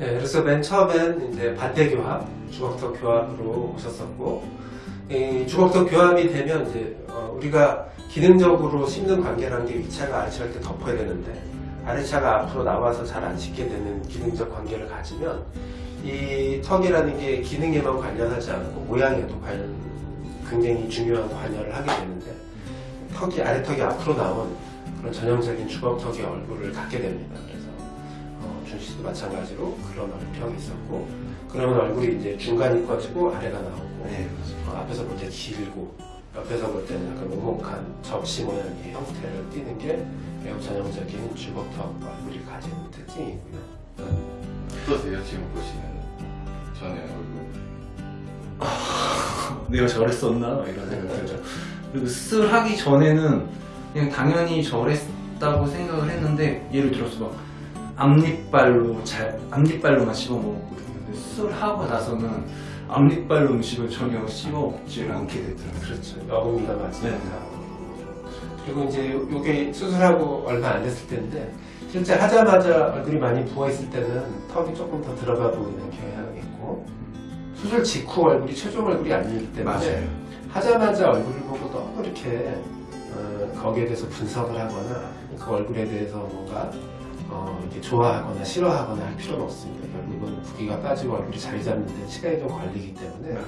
그래서 맨 처음엔 이제 반대 교합, 주걱턱 교합으로 오셨었고, 이 주걱턱 교합이 되면 이제 어, 우리가 기능적으로 씹는 관계라는 게 위차가 아래차를 때 덮어야 되는데 아래차가 앞으로 나와서 잘 안 씹게 되는 기능적 관계를 가지면 이 턱이라는 게 기능에만 관련하지 않고 모양에도 관련 굉장히 중요한 관여를 하게 되는데 턱이 아래턱이 앞으로 나온 그런 전형적인 주걱턱의 얼굴을 갖게 됩니다. 그래서 어, 준 씨도 마찬가지로 그런 얼평이 있었고 그러면 얼굴이 이제 중간이 꺼지고 아래가 나오고 네, 어, 앞에서 볼 때 길고 옆에서 볼 때는 약간 오목한 접시 모양의 형태를 띠는 게 매우 전형적인 주걱턱 얼굴이 가지는 특징이고요. 어떠세요 지금 보시는 전에 얼굴? 내가 저랬었나 이런 생각 들죠. 그리고 수술 하기 전에는 그냥 당연히 저랬다고 생각을 했는데 예를 들어서 막 앞니빨로 잘 앞니빨로만 씹어 먹었거든요. 수술하고 나서는 앞니빨로 음식을 전혀 씹어 먹질 않게 되더라고요. 그렇죠. 여금이가 맞으니까. 그리고 이제 요- 요게 수술하고 얼마 안 됐을 때인데 실제 하자마자 얼굴이 많이 부어있을 때는 턱이 조금 더 들어가 보이는 경향이 있고 수술 직후 얼굴이 최종 얼굴이 아니기 때문에 하자마자 얼굴을 보고 너무 이렇게 어, 거기에 대해서 분석을 하거나 그 얼굴에 대해서 뭔가 어, 이렇게 좋아하거나 싫어하거나 할 필요는 없습니다. 결국은 붓기가 빠지고 얼굴이 자리 잡는 데 시간이 좀 걸리기 때문에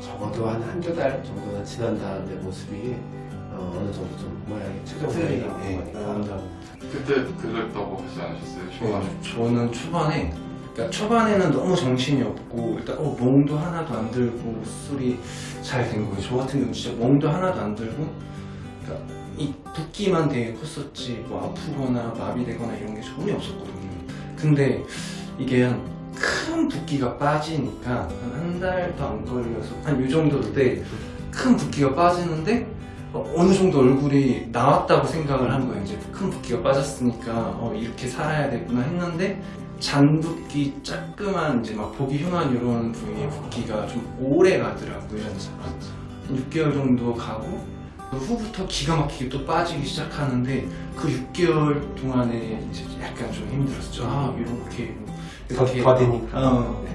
적어도 한 한두 달 정도는 지난 다음에 모습이 어, 어느 정도 좀 모양이 최종 모양이 나오는 네, 거니까 그때 그랬다고 하지 않으셨어요? 초반에? 네, 저는 초반에 그러니까 초반에는 너무 정신이 없고 일단 어, 멍도 하나도 안 들고 술이 잘 된 거예요. 저 같은 경우 진짜 멍도 하나도 안 들고 그러니까 이 붓기만 되게 컸었지 뭐 아프거나 마비되거나 이런 게 전혀 없었거든요. 근데 이게 한 큰 붓기가 빠지니까 한 한 달도 안 걸려서 한 이 정도 때 큰 붓기가 빠지는데 어, 어느 정도 얼굴이 나왔다고 생각을 한 거예요. 이제 큰 붓기가 빠졌으니까 어, 이렇게 살아야 되구나 했는데 잔붓기 자꾸만 이제 막 보기 흉한 이런 부위의 붓기가 좀 오래 가더라고요. 한 6개월 정도 가고 그 후부터 기가 막히게 또 빠지기 시작하는데 그 6개월 동안에 이제 약간 좀 힘들었죠. 아 이렇게 더, 더디니까 어. 네.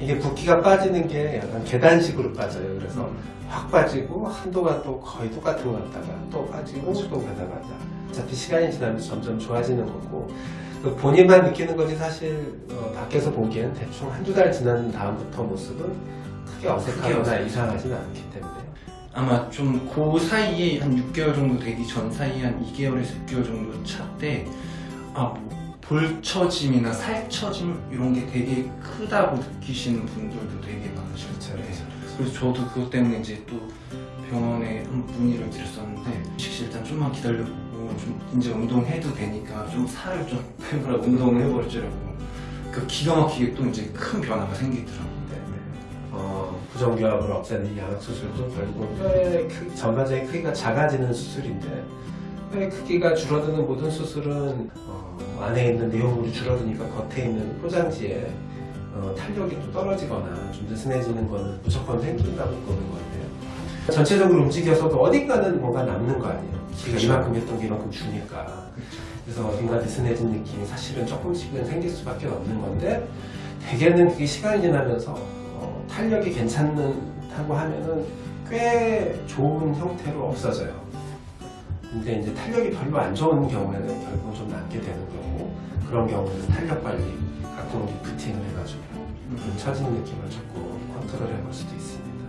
이게 붓기가 빠지는 게 약간 계단식으로 빠져요. 그래서 확 빠지고 한동안 또 거의 똑같은 거 같다가 또 빠지고 또 가다가 어차피 시간이 지나면서 점점 좋아지는 거고 그 본인만 느끼는 거지 사실 어, 밖에서 보기엔 대충 한두 달 지난 다음부터 모습은 크게 어색하거나. 이상하지는 않기 때문에 아마 좀 그 사이에 한 6개월 정도 되기 전 사이에 한 2개월에서 6개월 정도 차때 아, 뭐 볼처짐이나 살처짐 이런 게 되게 크다고 느끼시는 분들도 되게 많으셨죠. 네. 그래서 저도 그것 때문에 이제 또 병원에 한 문의를 드렸었는데 혹시 일단 좀만 기다려보고 좀 이제 운동해도 되니까 좀 살을 좀 빼보라 운동을 해버리더라고. 그 기가 막히게 또 이제 큰 변화가 생기더라고. 네. 어, 부정교합을 없애는 양악수술도 결국은 뼈의 크, 전반적인 크기가 작아지는 수술인데 뼈의 크기가 줄어드는 모든 수술은 어, 안에 있는 내용물이 줄어드니까 겉에 있는 포장지에 어, 탄력이 또 떨어지거나 좀 느슨해지는 거는 무조건 생긴다고 보는 건데요. 전체적으로 움직여서도 어딘가는 뭔가 남는 거 아니에요. 지가 그렇죠. 이만큼 했던 게 이만큼 주니까. 그래서 어딘가 느슨해진 느낌이 사실은 조금씩은 생길 수밖에 없는 건데 대개는 그게 시간이 지나면서 어, 탄력이 괜찮다고 하면은 꽤 좋은 형태로 없어져요. 근데 이제 탄력이 별로 안 좋은 경우에는 결국은 좀 남게 되는 거고 그런 경우는 탄력 관리, 가끔 리프팅을 해가지고 좀 처진 느낌을 조금 컨트롤 해볼 수도 있습니다.